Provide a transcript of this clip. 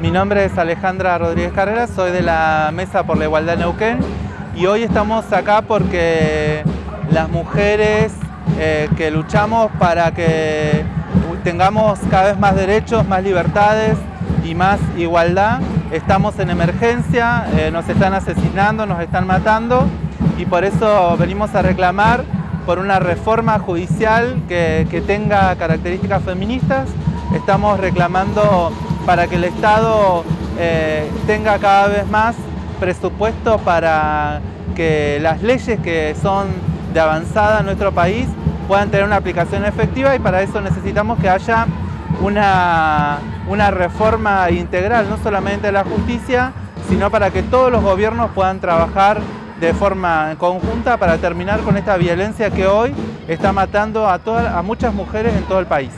Mi nombre es Alejandra Rodríguez Carreras, soy de la Mesa por la Igualdad Neuquén y hoy estamos acá porque las mujeres eh, que luchamos para que tengamos cada vez más derechos, más libertades y más igualdad, estamos en emergencia, eh, nos están asesinando, nos están matando y por eso venimos a reclamar por una reforma judicial que tenga características feministas. Estamos reclamando para que el Estado eh, tenga cada vez más presupuesto para que las leyes que son de avanzada en nuestro país puedan tener una aplicación efectiva y para eso necesitamos que haya una, una reforma integral, no solamente de la justicia, sino para que todos los gobiernos puedan trabajar de forma conjunta para terminar con esta violencia que hoy está matando a, a muchas mujeres en todo el país.